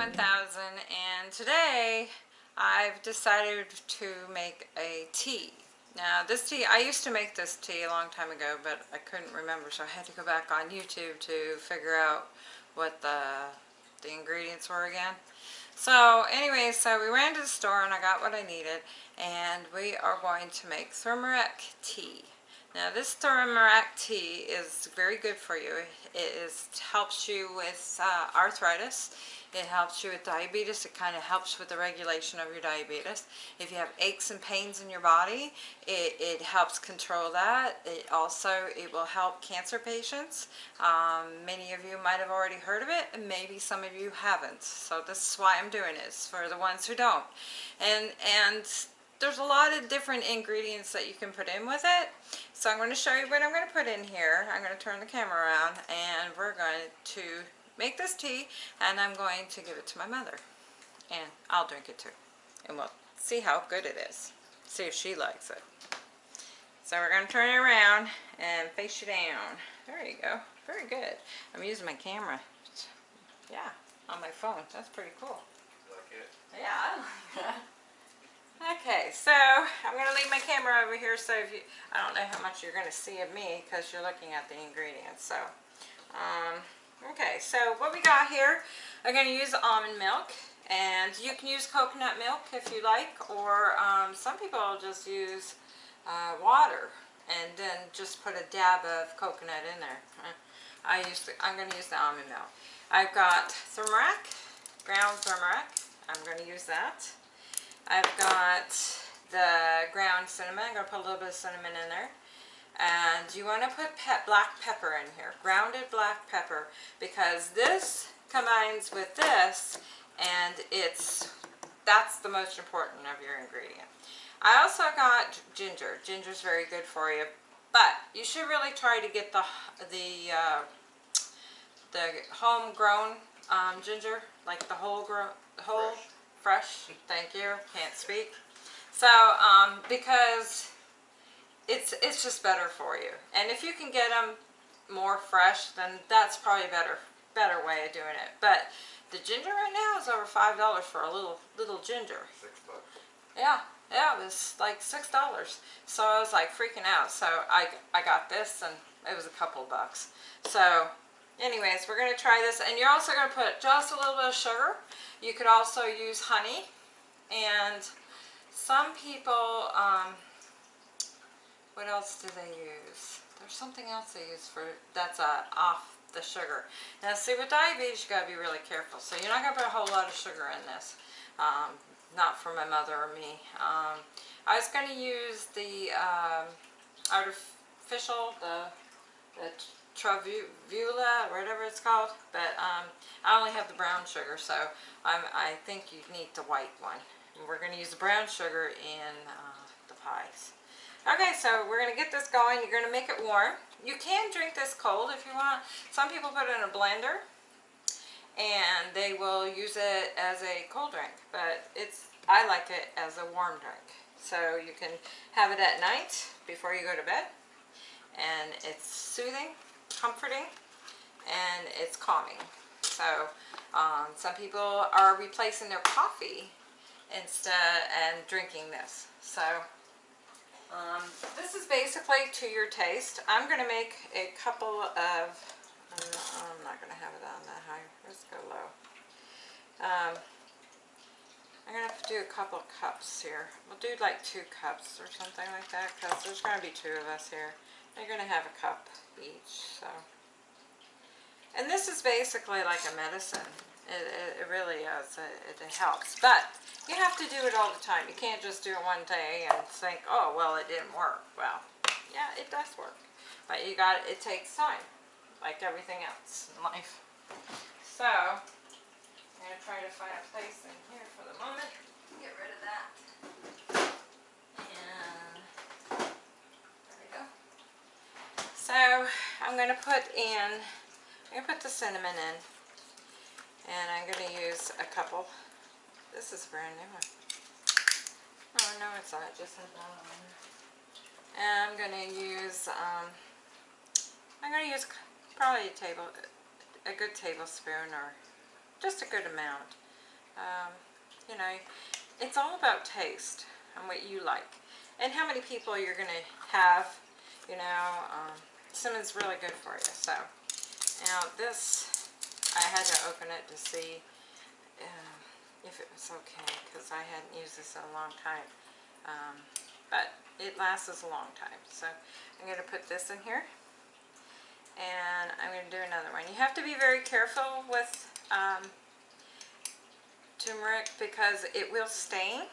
1000 and today I've decided to make a tea. Now this tea, I used to make this tea a long time ago but I couldn't remember so I had to go back on YouTube to figure out what the, the ingredients were again. So anyway, so we ran to the store and I got what I needed and we are going to make turmeric tea. Now this turmeric tea is very good for you. It is, helps you with uh, arthritis. It helps you with diabetes. It kind of helps with the regulation of your diabetes. If you have aches and pains in your body, it, it helps control that. It also, it will help cancer patients. Um, many of you might have already heard of it, and maybe some of you haven't. So this is why I'm doing this, for the ones who don't. And, and there's a lot of different ingredients that you can put in with it. So I'm going to show you what I'm going to put in here. I'm going to turn the camera around and we're going to make this tea and I'm going to give it to my mother. And I'll drink it too. And we'll see how good it is. See if she likes it. So we're going to turn it around and face you down. There you go. Very good. I'm using my camera. Yeah, on my phone. That's pretty cool. Like it? Yeah, I like that. Okay, so I'm going to leave my camera over here so if you, I don't know how much you're going to see of me because you're looking at the ingredients. So, um, okay, so what we got here, I'm going to use almond milk and you can use coconut milk if you like or um, some people just use uh, water and then just put a dab of coconut in there. I use the, I'm going to use the almond milk. I've got turmeric, ground turmeric. I'm going to use that. I've got the ground cinnamon. I'm going to put a little bit of cinnamon in there. And you want to put black pepper in here, grounded black pepper, because this combines with this and it's that's the most important of your ingredient. I also got ginger. Ginger's very good for you, but you should really try to get the the uh, the homegrown um, ginger, like the whole grown whole. Fresh fresh, thank you, can't speak. So, um, because it's, it's just better for you. And if you can get them more fresh, then that's probably a better, better way of doing it. But the ginger right now is over $5 for a little, little ginger. Six bucks. Yeah, yeah, it was like $6. So I was like freaking out. So I, I got this and it was a couple bucks. So anyways, we're going to try this. And you're also going to put just a little bit of sugar. You could also use honey. And some people, um, what else do they use? There's something else they use for that's uh, off the sugar. Now see with diabetes you got to be really careful. So you're not going to put a whole lot of sugar in this. Um, not for my mother or me. Um, I was going to use the um, artificial, the, the Travula, whatever it's called, but um, I only have the brown sugar, so I'm, I think you need the white one. We're going to use the brown sugar in pies. Okay, so we're going to get this going. You're going to make it warm. You can drink this cold if you want. Some people put it in a blender, and they will use it as a cold drink, but it's I like it as a warm drink. So you can have it at night before you go to bed, and it's soothing comforting and it's calming. So um, some people are replacing their coffee instead and drinking this. So um, this is basically to your taste. I'm going to make a couple of, I'm not, not going to have it on that high. Let's go low. Um, I'm going to have to do a couple of cups here. We'll do like two cups or something like that because there's going to be two of us here. They're going to have a cup each. So, And this is basically like a medicine. It, it, it really is. It, it, helps. But you have to do it all the time. You can't just do it one day and think, oh, well, it didn't work. Well, yeah, it does work. But you got it takes time, like everything else in life. So, I'm going to try to find a place in here for the moment. Get rid of that. And there we go. So I'm going to put in, I'm going to put the cinnamon in. And I'm going to use a couple. This is brand new one. Oh, no, it's not. Just had that on. And I'm going to use, um, I'm going to use probably a table, a good tablespoon or just a good amount Um, you know, it's all about taste and what you like. And how many people you're going to have, you know. Um, Cinnamon's really good for you. So, now this, I had to open it to see um, if it was okay because I hadn't used this in a long time. Um, but it lasts a long time. So I'm going to put this in here. And I'm going to do another one. You have to be very careful with um, turmeric because it will stain.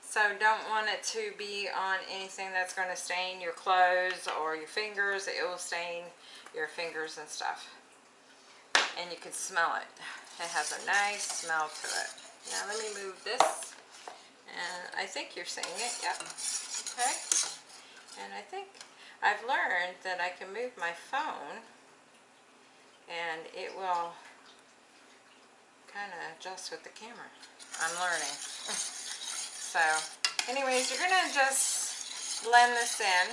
So don't want it to be on anything that's going to stain your clothes or your fingers. It will stain your fingers and stuff. And you can smell it. It has a nice smell to it. Now let me move this. And I think you're seeing it. Yep. Okay. And I think I've learned that I can move my phone and it will kind of adjust with the camera. I'm learning. so, anyways, you're going to just blend this in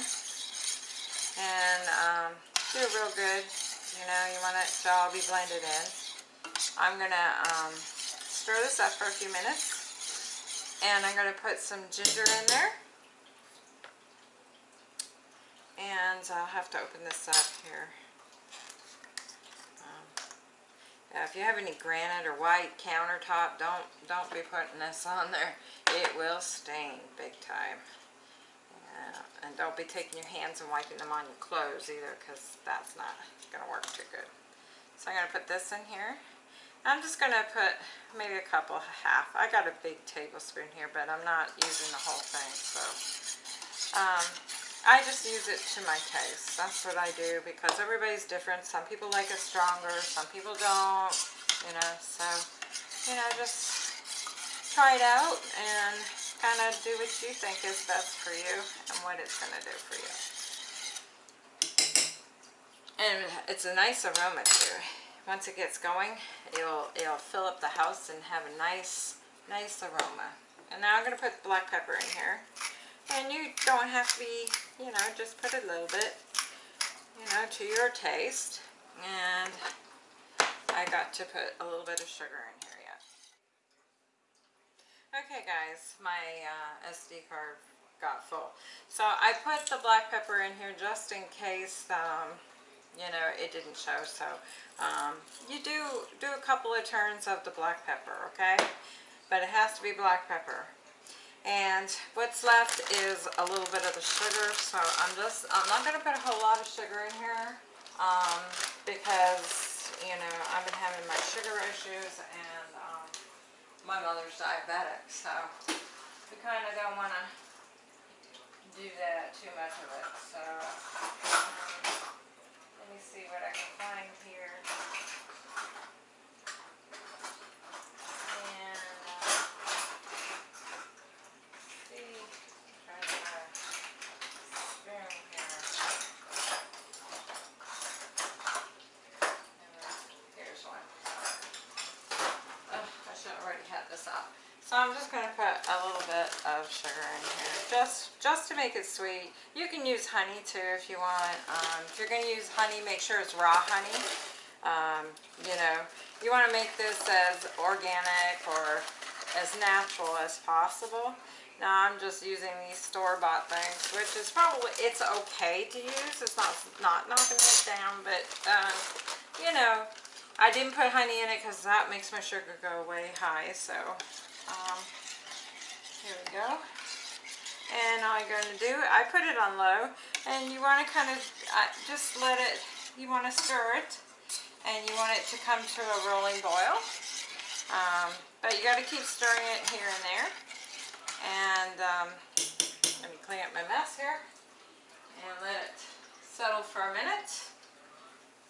and um, do it real good. You know, you want it to all be blended in. I'm going to um, stir this up for a few minutes and I'm going to put some ginger in there. And I'll have to open this up here. Um, yeah, if you have any granite or white countertop, don't don't be putting this on there. It will stain big time. And don't be taking your hands and wiping them on your clothes either because that's not going to work too good. So I'm going to put this in here. I'm just going to put maybe a couple, half. I got a big tablespoon here, but I'm not using the whole thing. So um, I just use it to my taste. That's what I do because everybody's different. Some people like it stronger, some people don't, you know, so, you know, just try it out and kind of do what you think is best for you and what it's going to do for you. And it's a nice aroma too. Once it gets going, it'll, it'll fill up the house and have a nice, nice aroma. And now I'm going to put black pepper in here. And you don't have to be, you know, just put a little bit, you know, to your taste. And I got to put a little bit of sugar in here. Okay guys, my uh, SD card got full. So I put the black pepper in here just in case, um, you know, it didn't show. So um, you do do a couple of turns of the black pepper, okay? But it has to be black pepper. And what's left is a little bit of the sugar. So I'm just, I'm not going to put a whole lot of sugar in here um, because, you know, I've been having my sugar issues and my mother's diabetic. So we kind of don't want to do that, too much of it. So um, let me see what I can find here. So I'm just going to put a little bit of sugar in here, just just to make it sweet. You can use honey too if you want. Um, if you're going to use honey, make sure it's raw honey. Um, you know, you want to make this as organic or as natural as possible. Now I'm just using these store-bought things, which is probably, it's okay to use. It's not, not knocking it down, but, um, you know, I didn't put honey in it because that makes my sugar go way high, so um, here we go. And all you're going to do, I put it on low, and you want to kind of uh, just let it, you want to stir it, and you want it to come to a rolling boil. Um, but you got to keep stirring it here and there. And um, let me clean up my mess here, and let it settle for a minute,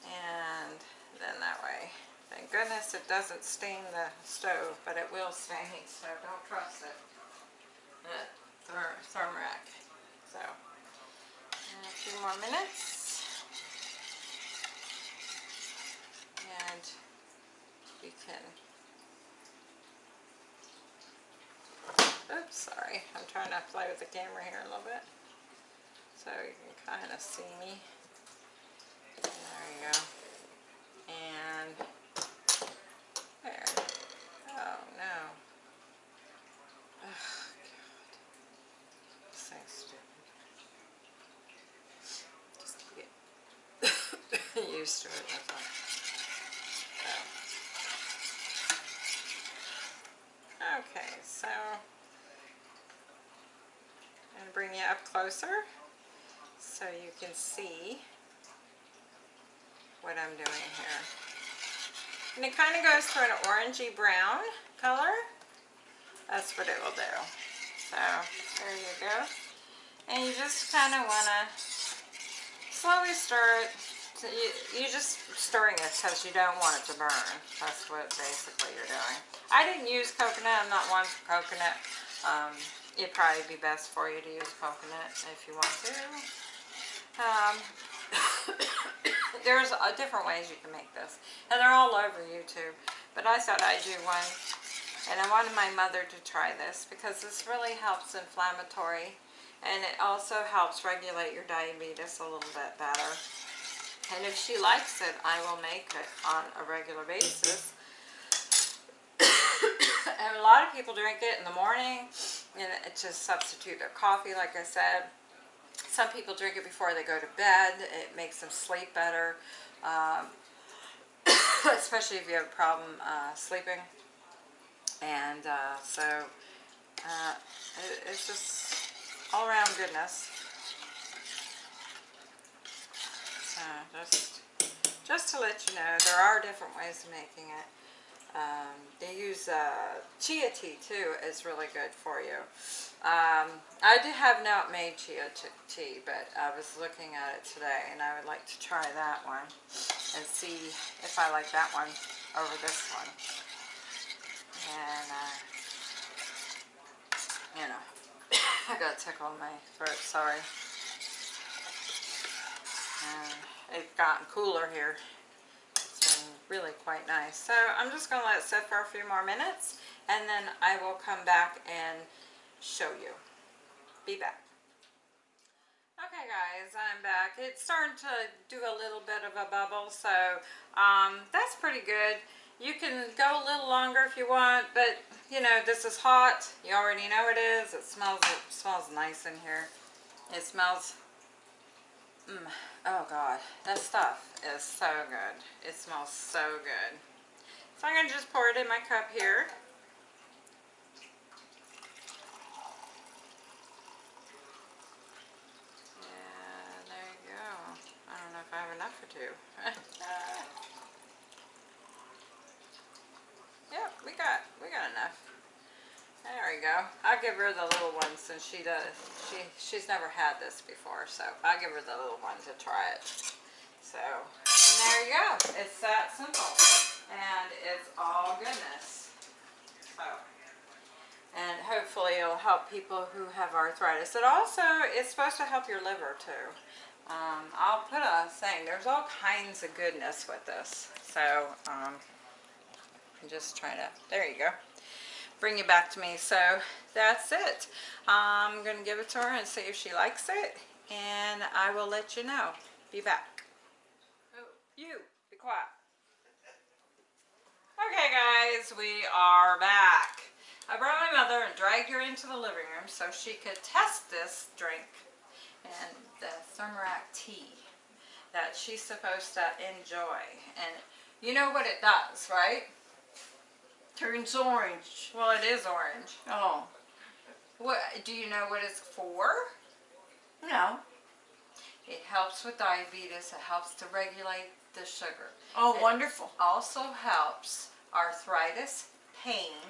and then that way Thank goodness it doesn't stain the stove, but it will stain, so don't trust it. That ther Thermrac. So, uh, a few more minutes. And we can, oops, sorry, I'm trying to play with the camera here a little bit. So you can kind of see me. There you go. And there. Oh no. To it them. Okay, so to bring you up closer so you can see what I'm doing here. And it kind of goes to an orangey brown color. That's what it will do. So there you go. And you just kind of want to slowly stir it. You, you're just stirring it because you don't want it to burn. That's what basically you're doing. I didn't use coconut. I'm not one for coconut. Um, it'd probably be best for you to use coconut if you want to. Um, there's uh, different ways you can make this. And they're all over YouTube. But I thought I'd do one. And I wanted my mother to try this because this really helps inflammatory. And it also helps regulate your diabetes a little bit better. And if she likes it, I will make it on a regular basis. and a lot of people drink it in the morning and it to substitute their coffee, like I said. Some people drink it before they go to bed. It makes them sleep better, um, especially if you have a problem uh, sleeping. And uh, so uh, it, it's just all around goodness. Just, just to let you know, there are different ways of making it. Um, they use uh, chia tea too is really good for you. Um, I do have not made chia tea, but I was looking at it today and I would like to try that one and see if I like that one over this one. And, uh, you know, I got a tickle in my throat, sorry. And it's gotten cooler here It's been really quite nice. So I'm just going to let it sit for a few more minutes and then I will come back and show you. Be back. Okay guys, I'm back. It's starting to do a little bit of a bubble, so um, that's pretty good. You can go a little longer if you want, but you know, this is hot. You already know it is. It smells, it smells nice in here. It smells Mm. Oh God, that stuff is so good. It smells so good. So I'm going to just pour it in my cup here. And there you go. I don't know if I have enough for two. yep, we got we got enough. There we go. I'll give her the little one since she does. She she's never had this before, so I'll give her the little one to try it. So, and there you go. It's that simple, and it's all goodness. So, and hopefully it'll help people who have arthritis. It also is supposed to help your liver too. Um, I'll put a thing. There's all kinds of goodness with this. So, um, I'm just trying to. There you go bring it back to me. So that's it. I'm going to give it to her and see if she likes it. And I will let you know. Be back. Oh, you, be quiet. Okay guys, we are back. I brought my mother and dragged her into the living room so she could test this drink and the Thermorac tea that she's supposed to enjoy. And you know what it does, right? Turns orange. Well, it is orange. Oh. What do you know what it's for? No. It helps with diabetes. It helps to regulate the sugar. Oh, it wonderful. Also helps arthritis, pain,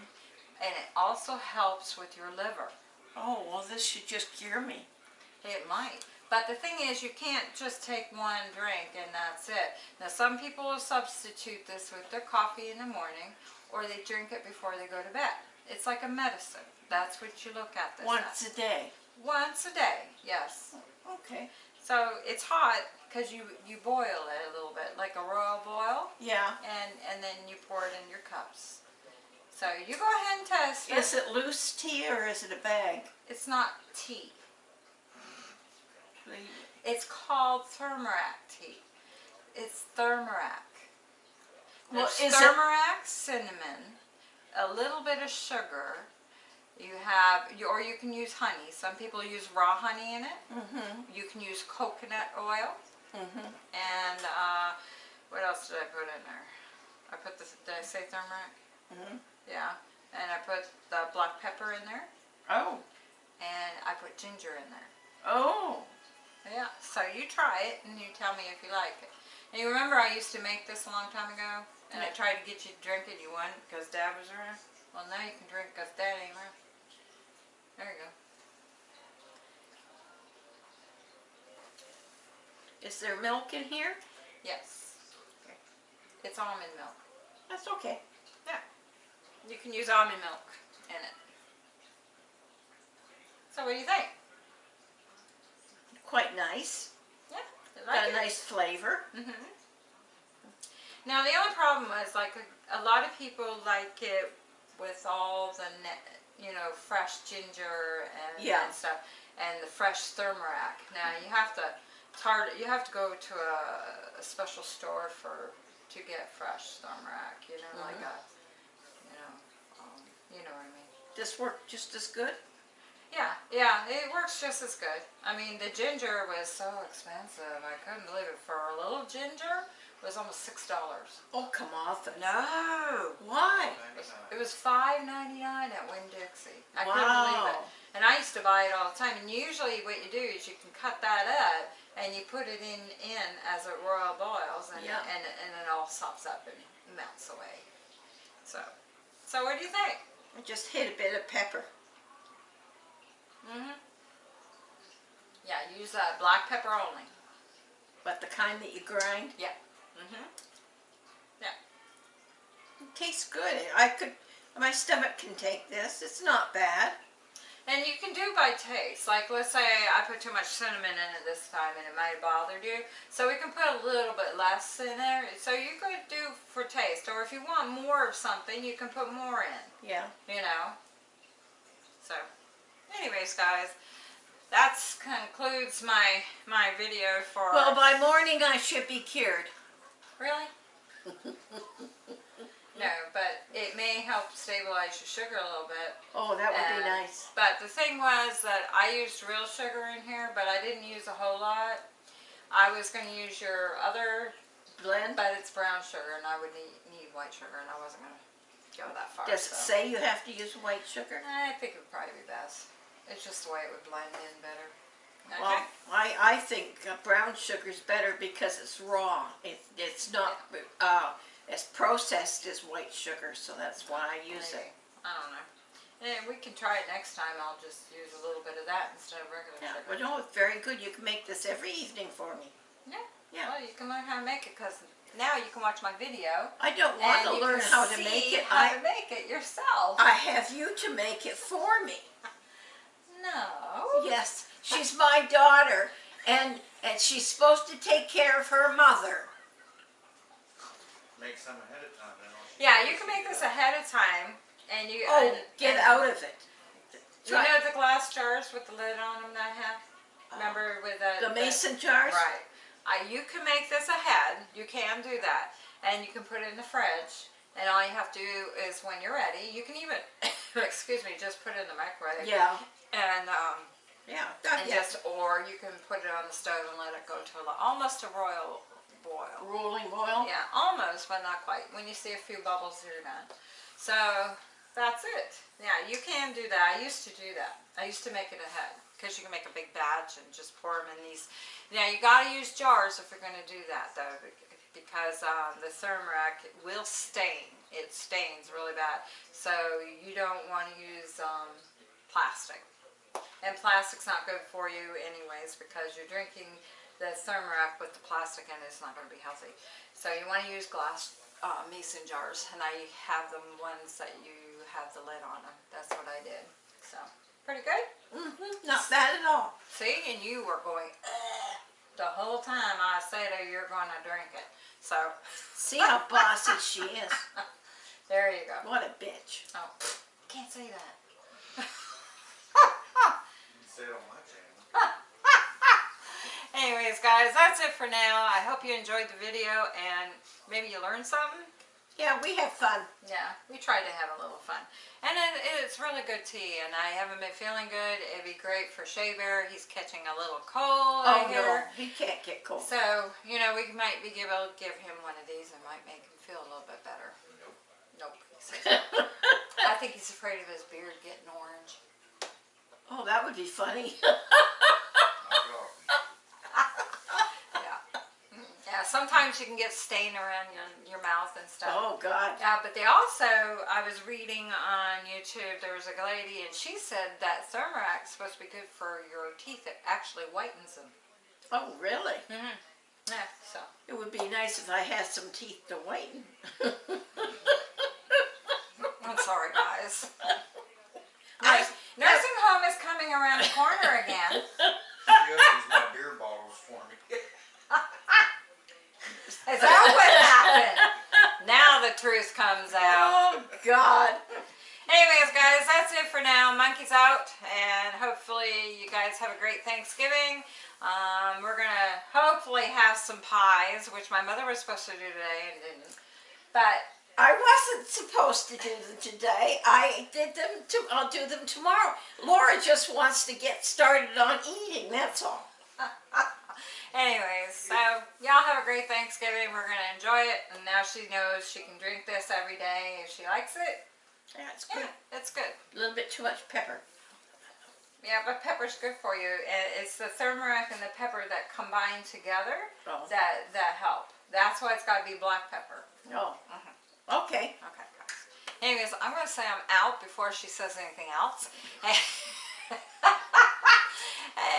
and it also helps with your liver. Oh, well, this should just cure me. It might. But the thing is, you can't just take one drink and that's it. Now, some people will substitute this with their coffee in the morning, or they drink it before they go to bed. It's like a medicine. That's what you look at this Once as. a day. Once a day, yes. Okay. So it's hot because you you boil it a little bit, like a royal boil, Yeah. and and then you pour it in your cups. So you go ahead and test it. Is it loose tea or is it a bag? It's not tea. It's called Thermorac tea. It's Thermorac. Well, There's is cinnamon, a little bit of sugar. You have, or you can use honey. Some people use raw honey in it. Mm-hmm. You can use coconut oil. Mm-hmm. And uh, what else did I put in there? I put the, did I say turmeric? Mhm. Yeah, and I put the black pepper in there, Oh. and I put ginger in there. Oh. Yeah, so you try it and you tell me if you like it. And you remember I used to make this a long time ago, and I tried to get you to drink it. You wouldn't because Dad was around. Well, now you can drink because Dad ain't around. There you go. Is there milk in here? Yes. Okay. It's almond milk. That's okay. Yeah. You can use almond milk in it. So what do you think? Quite nice. You Got a it? nice flavor. hmm Now the only problem is like a, a lot of people like it with all the you know fresh ginger and, Yeah. and stuff and the fresh turmeric. Now you have to tart you have to go to a, a special store for to get fresh turmeric. You know like Mhm. a you know um, you know what I mean. This worked just as good. Yeah, yeah, it works just as good. I mean, the ginger was so expensive. I couldn't believe it. For a little ginger, it was almost six dollars. Oh, come off it. No, Why? it was five ninety nine at Winn Dixie. I couldn't believe it. Wow. And I used to buy it all the time. And usually, what you do is you can cut that up and you put it in in as it royal boils, and Yeah. and and it all sops up and melts away. So, so what do you think? I just hit a bit of pepper. Mhm. Yeah, use uh, black pepper only. But the kind that you grind. Yeah. Mhm. It tastes good. I could, my stomach can take this. It's not bad. And you can do by taste. Like, let's say I put too much cinnamon in it this time and it might have bothered you. So we can put a little bit less in there. So you could do for taste. Or if you want more of something, you can put more in, Yeah. you know. So, anyways, guys, that concludes my my video for. Well, by morning I should be cured. Really? no, but it may help stabilize your sugar a little bit. Oh, that would be Uh, nice. But the thing was that I used real sugar in here, but I didn't use a whole lot. I was going to use your other, Blend. but it's brown sugar, and I would need, need white sugar, and I wasn't going to go that far. Does it so. say you have to use white sugar? I think it would probably be best. It's just the way it would blend in better. Okay. Well, I, I think uh, brown sugar's better because it's raw. It, it's not uh, as processed as white sugar, so that's why I use Maybe. it. I don't know. And we can try it next time. I'll just use a little bit of that instead of regular Yeah, sugar. but no, it's very good. You can make this every evening for me. Yeah. Yeah. Well, you can learn how to make it because now you can watch my video. I don't want to learn how to make it. How I, to make it yourself. I have you to make it for me. no. Yes, she's my daughter, and and she's supposed to take care of her mother. Make some ahead of time, then. Yeah, you can make this ahead of time, and you. Oh, and, get and- out of it. You know the glass jars with the lid on them that I have. Uh, Remember with the The mason jars. Right. I, you can make this ahead. You can do that, and you can put it in the fridge. And all you have to do is when you're ready, you can even, excuse me, just put it in the microwave. Yeah, And um, yeah, and yeah. just or you can put it on the stove and let it go to a, almost a royal boil. Rolling boil. Yeah, almost, but not quite. When you see a few bubbles, you're done. So that's it. Yeah, you can do that. I used to do that. I used to make it ahead because you can make a big batch and just pour them in these. Now you got to use jars if you're going to do that though, because um, the turmeric will stain. It stains really bad. So you don't want to use um, plastic. And plastic's not good for you anyways because you're drinking the turmeric with the plastic in it. It's not going to be healthy. So you want to use glass uh, mason jars, and I have them ones that you have the lid on them. That's what I did. So pretty good. Mm -hmm. Not bad at all. See, and you were going "Ugh," the whole time I said, "Oh, you're going to drink it." So See how bossy she is. there you go. What a bitch. Oh, can't say that. Say it on my channel. Anyways, guys, that's it for now. I hope you enjoyed the video and maybe you learned something. Yeah, we have fun. Yeah, we tried to have a little fun. And it, it's really good tea, and I haven't been feeling good. It'd be great for Shea Bear. He's catching a little cold, Oh, no, he can't get cold. So, you know, we might be able to give him one of these and might make him feel a little bit better. Nope. He says no. I think he's afraid of his beard getting orange. Oh, that would be funny. Knock it off. Yeah. Mm, Yeah, sometimes you can get stain around your, your mouth and stuff. Oh, God. Yeah, but they also, I was reading on YouTube, there was a lady and she said that Thermarac's supposed to be good for your teeth. It actually whitens them. Oh, really? Mm-hmm. Yeah, so. It would be nice if I had some teeth to whiten. I'm sorry, guys. I- nursing home is coming around the corner again. She opens my beer bottles for me. Is that what happened? Now the truth comes out. Oh, God. Anyways, guys, that's it for now. Monkey's out, and hopefully you guys have a great Thanksgiving. Um, we're gonna hopefully have some pies, which my mother was supposed to do today and didn't. But I wasn't supposed to do them today. I did them to, I'll do them tomorrow. Laura just wants to get started on eating, that's all. anyways, so y'all have a great Thanksgiving. We're gonna enjoy it, and now she knows she can drink this every day if she likes it. Yeah, it's good. Yeah, it's good. A little bit too much pepper. Yeah, but pepper's good for you. It's the turmeric and the pepper that combine together Oh, that that help. That's why it's got to be black pepper. no. Uh-huh. Okay. Okay. Anyways, I'm gonna say I'm out before she says anything else.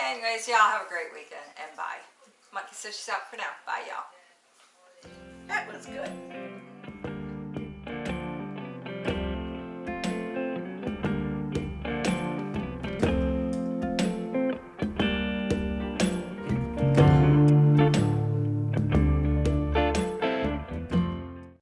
Anyways, y'all have a great weekend and bye. Monkey says she's out for now. Bye, y'all. That was good.